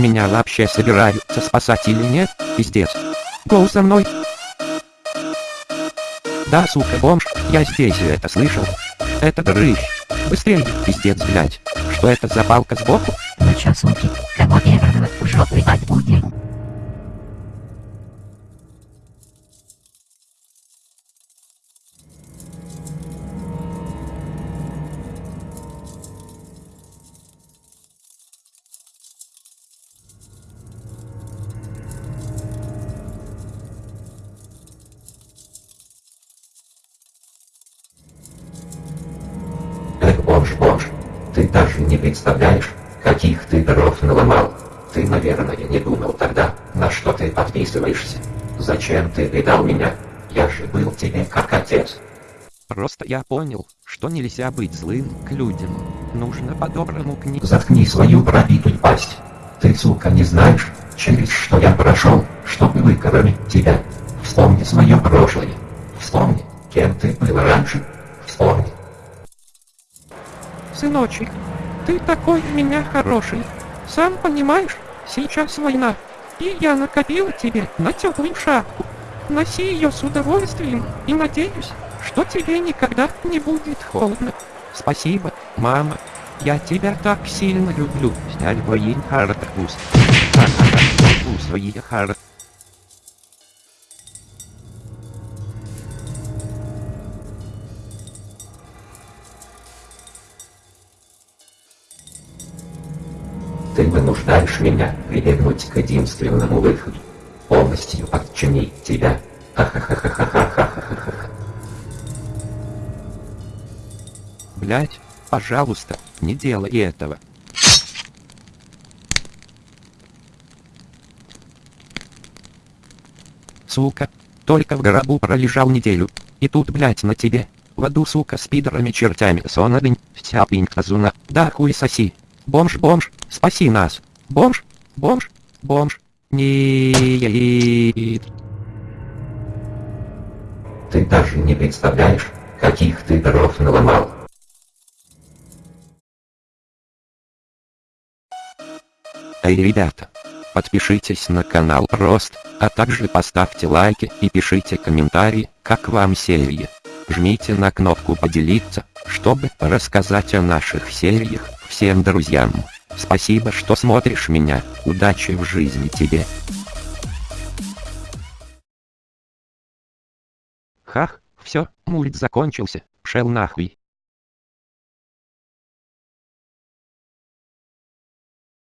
Меня вообще собираются спасать или нет? Пиздец. Гоу за мной. Да, сука, бомж, я здесь это слышал. Это дрыщ. Быстрее, пиздец, блядь. Что это за палка сбоку? Ну чё, суки, бомж, бомж, ты даже не представляешь, каких ты дров наломал. Ты, наверное, не думал тогда, на что ты подписываешься. Зачем ты предал меня? Я же был тебе как отец. Просто я понял, что нельзя быть злым к людям. Нужно по-доброму к ним. Заткни свою пробитую пасть. Ты, сука, не знаешь, через что я прошел, чтобы выкормить тебя. Вспомни свое прошлое. Вспомни, кем ты был раньше. Вспомни. Сыночек, ты такой у меня хороший. Сам понимаешь, сейчас война. И я накопила тебе на теплую шапку. Носи ее с удовольствием и надеюсь, что тебе никогда не будет холодно. Спасибо, мама. Я тебя так сильно люблю. Сняль воин хартакус. Ха-ха-ха, свои хар. Ты вынуждаешь меня прибегнуть к единственному выходу. Полностью подчинить тебя. Блять, пожалуйста, не делай этого. Сука, только в гробу пролежал неделю. И тут, блять, на тебе. В аду, сука, с пидорами чертями сонадынь, вся пинг-тазуна, да хуй соси. Бомж, бомж, спаси нас. Бомж, бомж, бомж. Нет. Ты даже не представляешь, каких ты дров наломал. Эй, ребята, подпишитесь на канал Рост, а также поставьте лайки и пишите комментарии, как вам серия. Жмите на кнопку поделиться, чтобы рассказать о наших сериях всем друзьям. Спасибо, что смотришь меня. Удачи в жизни тебе. Хах, все, мульт закончился, пшел нахуй.